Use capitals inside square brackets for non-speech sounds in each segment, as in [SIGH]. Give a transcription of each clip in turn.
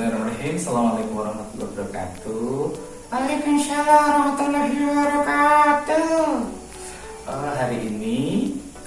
Bismillahirrahmanirrahim. Assalamualaikum warahmatullahi wabarakatuh. Waalaikumsalam warahmatullahi wabarakatuh. Uh, Hari ini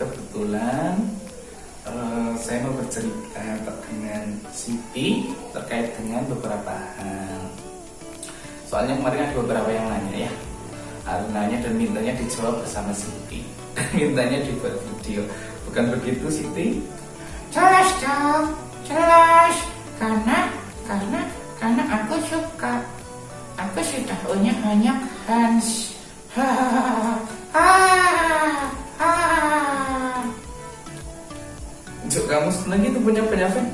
kebetulan uh, saya mau bercerita dengan Siti terkait dengan beberapa hal. Soalnya kemarin ada beberapa yang nanya ya. Ada nanya dan mintanya dijawab bersama Siti [LAUGHS] mintanya dibuat video. Bukan begitu Siti? Jelas dong, jelas. Karena, banyak fans Untuk kamu senang itu punya banyak fans?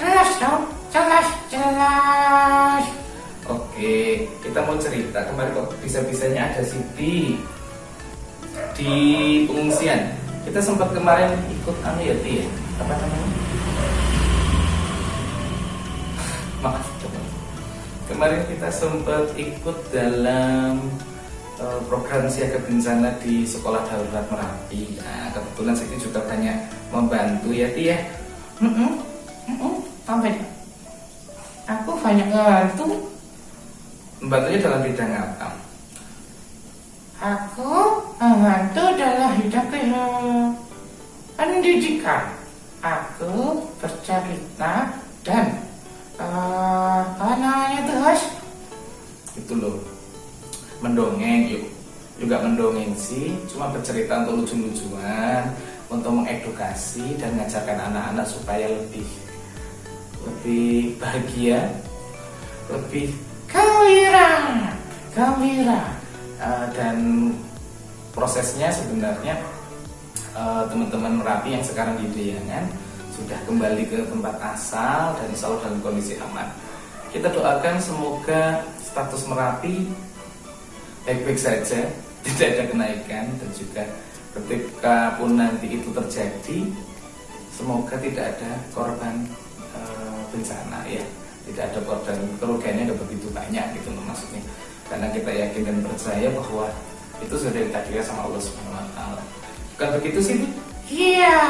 Jelas dong, jelas, jelas Oke, kita mau cerita kemarin kok bisa-bisanya ada Siti di pengungsian. Kita sempat kemarin ikut anu ya, Ti, ya? Apa namanya? Maaf. Kemarin kita sempat ikut dalam uh, program siaga bencana di sekolah darurat Merapi. Nah, kebetulan Siti juga banyak membantu ya, Ti ya. Mm -mm, mm -mm, Sampai Aku banyak ngebantu Membantunya dalam bidang apa? Aku membantu dalam hidup pendidikan. Aku bercerita dan uh, apa namanya terus Itu loh. Mendongeng yuk. Juga mendongeng sih Cuma bercerita untuk lucu-lucuan Untuk mengedukasi dan mengajarkan anak-anak supaya lebih Lebih bahagia Lebih gembira, gembira. Uh, dan prosesnya sebenarnya uh, teman-teman Merapi yang sekarang di Deyangan sudah kembali ke tempat asal dan Allah dalam kondisi aman. Kita doakan semoga status Merapi baik-baik saja, [LAUGHS] tidak ada kenaikan dan juga ketika pun nanti itu terjadi, semoga tidak ada korban uh, bencana ya. Tidak ada korban kerugiannya ada begitu banyak gitu maksudnya. Karena kita yakin dan percaya bahwa itu sudah ditakdirkan sama Allah Subhanahu Wa Taala. Bukan begitu sih iya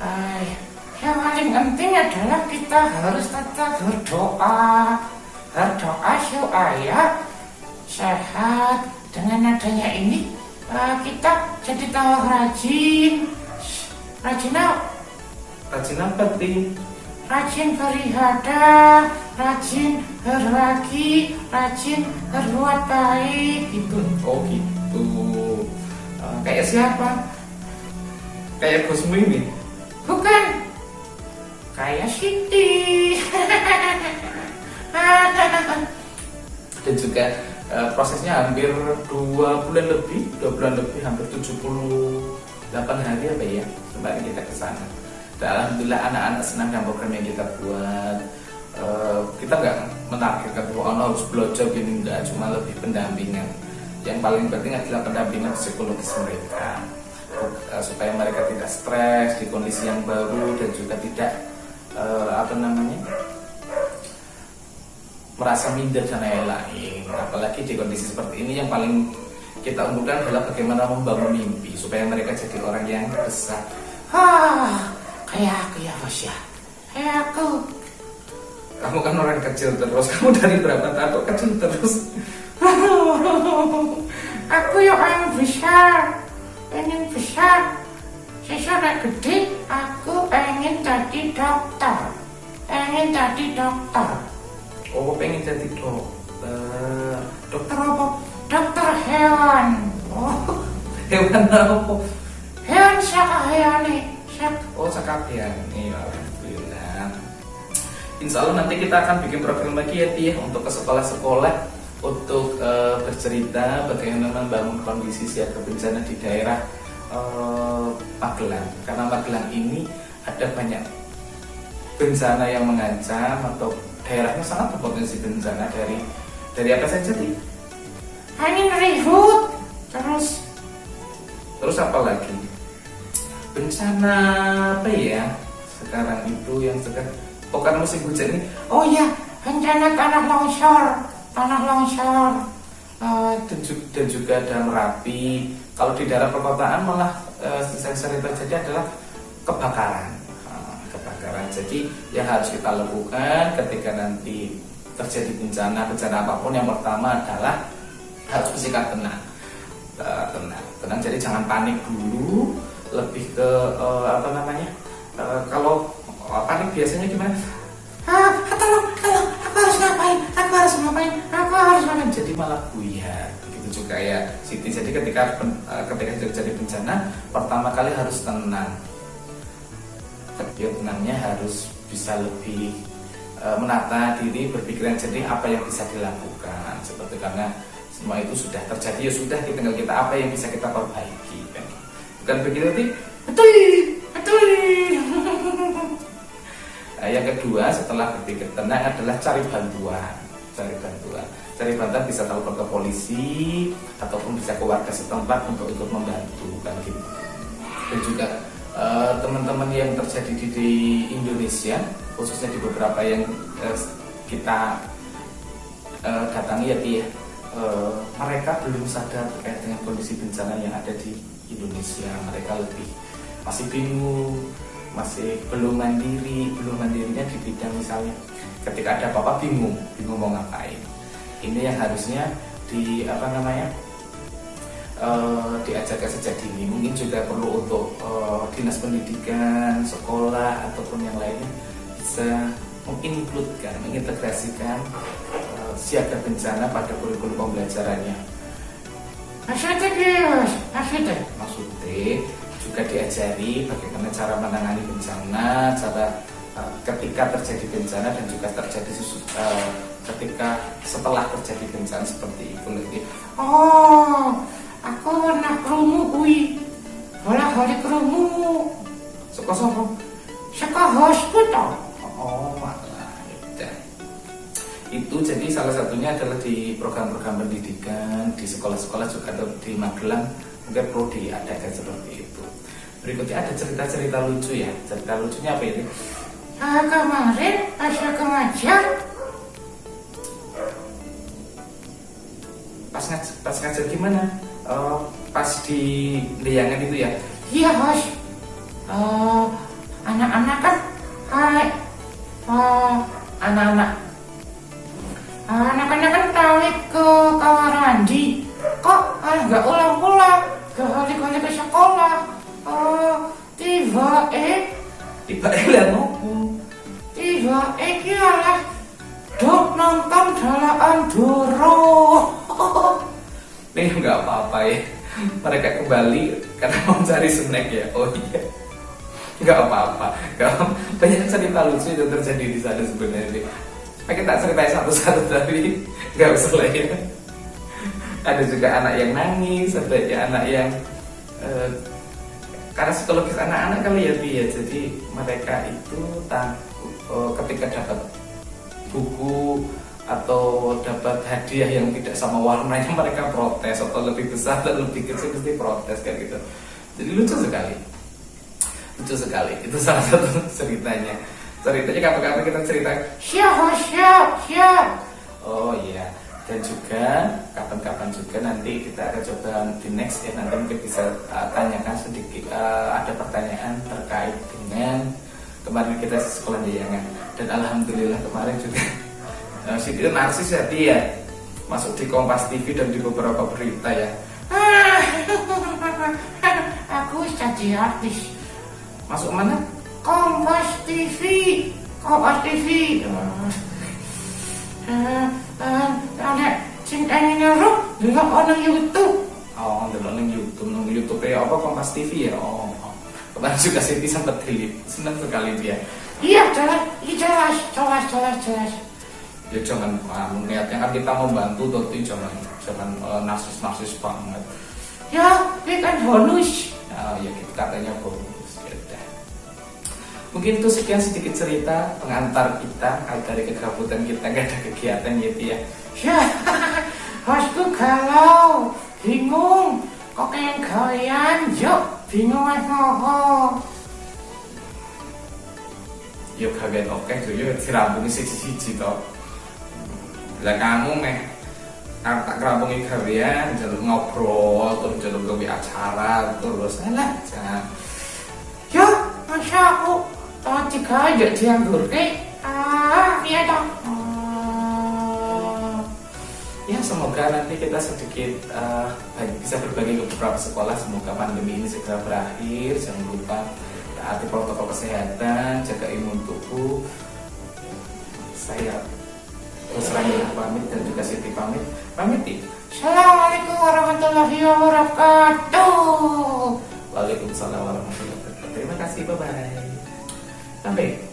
Ay, yang paling penting adalah kita harus tetap berdoa berdoa supaya sehat dengan adanya ini uh, kita jadi tahu rajin rajin apa rajin apa sih rajin beribadah, rajin berbagi, rajin berbuat baik gitu. Oh gitu. Uh, kayak siapa? Kayak Gusmu ini? Bukan. Kayak Siti. [LAUGHS] Dan juga uh, prosesnya hampir dua bulan lebih, dua bulan lebih, hampir 78 hari apa ya, kembali kita ke sana. Dan alhamdulillah anak-anak senang dengan program yang kita buat. Uh, kita nggak menargetkan bahwa anak harus belajar gini enggak, cuma lebih pendampingan. Yang paling penting adalah pendampingan psikologis mereka supaya mereka tidak stres di kondisi yang baru dan juga tidak uh, apa namanya merasa minder dan lain-lain. Apalagi di kondisi seperti ini yang paling kita unggulkan adalah bagaimana membangun mimpi supaya mereka jadi orang yang besar. Ah, kayak aku ya bos ya. Kayak aku. Kamu kan orang kecil terus. Kamu dari berapa tahun kok kecil terus? [LAUGHS] Aku ya orang besar pengen besar sesudah gede aku pengen jadi dokter. Pengen jadi dokter. Oh pengen jadi dokter? Dokter apa? Dokter hewan. Oh. Hewan apa? Hewan siapa hewan Oh iya alhamdulillah. Insya Allah nanti kita akan bikin program lagi ya Tia untuk ke sekolah-sekolah untuk uh, bercerita bagaimana membangun kondisi siaga bencana di daerah uh, Magelang. Karena Magelang ini ada banyak bencana yang mengancam atau daerahnya sangat berpotensi bencana dari dari apa saja Tia? Angin ribut terus terus apa lagi? bencana apa ya sekarang itu yang sekarang oh karena musim hujan ini oh ya bencana tanah longsor tanah longsor. Uh, dan, juga, dan juga ada merapi kalau di daerah perkotaan malah uh, yang sering terjadi adalah kebakaran. Uh, kebakaran. Jadi yang harus kita lakukan ketika nanti terjadi bencana bencana apa pun yang pertama adalah harus bersikap tenang. Uh, tenang. Tenang jadi jangan panik dulu. Lebih ke uh, apa namanya? Uh, kalau panik biasanya gimana aku harus ngapain jadi malah buyar. Begitu juga ya Siti. Jadi ketika ketika terjadi bencana pertama kali harus tenang. Dia tenangnya harus bisa lebih menata diri berpikiran jernih apa yang bisa dilakukan. Seperti karena semua itu sudah terjadi ya sudah tinggal kita apa yang bisa kita perbaiki kan? Bukan begitu nanti betul betul [LAUGHS] nah, yang kedua setelah berpikir tenang adalah cari bantuan cari bantuan cari bantuan bisa telepon ke polisi ataupun bisa ke warga setempat untuk ikut membantu kan gitu. Dan juga eh, teman-teman yang terjadi di, Indonesia khususnya di beberapa yang uh, kita uh, datangi ya ya uh, mereka belum sadar terkait dengan kondisi bencana yang ada di Indonesia. Mereka lebih masih bingung masih belum mandiri belum mandirinya di bidang misalnya ketika ada apa-apa bingung bingung mau ngapain ini yang harusnya di apa namanya uh, diajarkan sejak dini mungkin juga perlu untuk uh, dinas pendidikan sekolah ataupun yang lainnya bisa mengincludekan mengintegrasikan siaga bencana pada kurikulum pembelajarannya. Maksudnya maksudnya? Juga diajari bagaimana cara menangani bencana, cara ketika terjadi bencana dan juga terjadi uh, ketika setelah terjadi bencana seperti itu lagi. Oh, aku pernah kerumuh kui, bola hari kerumuh. Suka sopo? Suka hospital. Oh, itu jadi salah satunya adalah di program-program pendidikan di sekolah-sekolah juga atau di Magelang mungkin perlu diadakan seperti itu berikutnya ada cerita-cerita lucu ya cerita lucunya apa ini ah, kemarin pas aku ngajar. Pas ngajar, pas ngajar gimana? Uh, pas di Liangan itu ya? Iya bos uh, ya mereka kembali karena mau cari snack ya. Oh iya. Nggak apa-apa. Banyak cerita lucu yang terjadi di sana sebenarnya. Nah, kita ceritain satu-satu tapi nggak usah lah ya. Ada juga anak yang nangis, ada ya anak yang uh, karena psikologis anak-anak kali ya ya. Jadi mereka itu takut uh, ketika dapat buku atau dapat hadiah yang tidak sama warnanya [LAUGHS] mereka protes atau lebih besar atau lebih kecil pasti protes kayak gitu. Jadi lucu sekali. Lucu sekali itu [LAUGHS] salah satu ceritanya. Ceritanya kapan-kapan kita cerita siap siap siap. Oh iya. Dan juga kapan-kapan juga nanti kita akan coba di next ya nanti mungkin bisa uh, tanyakan sedikit uh, ada pertanyaan terkait dengan kemarin kita sekolah di Yangan. Dan alhamdulillah kemarin juga Siti itu narsis ya dia masuk di Kompas TV dan di beberapa berita ya. [LAUGHS] Aku jadi artis. Masuk mana? Kompas TV Kompas TV eh ada cinta nyerup dulu orang YouTube. Oh dulu orang YouTube. Nang YouTube ya apa? Kompas TV ya? Oh, oh. kemarin juga Siti sempat delete. Senang sekali dia. Iya jelas. Iya jelas jelas jelas jelas ya jangan um, niatnya kan kita membantu tapi jangan jangan uh, narsis narsis banget. Ya ini kan bonus. Oh, ya kita katanya bonus. Mungkin itu sekian sedikit cerita pengantar kita dari kegabutan kita nggak ada kegiatan gitu ya. Ya, [LAUGHS] bosku galau, bingung, kok kayak kalian, yuk bingung apa Yuk kalian oke tuh, yuk dirambungi siji-siji toh lah kamu meh aku tak kerabungi kalian jalur ngobrol terus jalur gawe acara terus enak jangan ya masya aku eh, tahun jika aja dianggur ke ah iya dong eh, ya semoga nanti kita sedikit bisa berbagi ke beberapa sekolah. Semoga pandemi ini segera berakhir. Jangan lupa taati protokol kesehatan jaga imun tubuh. Saya pamit dan juga Siti pamit. Pamit ya Assalamualaikum warahmatullahi wabarakatuh. Waalaikumsalam warahmatullahi wabarakatuh. Terima kasih bye bye sampai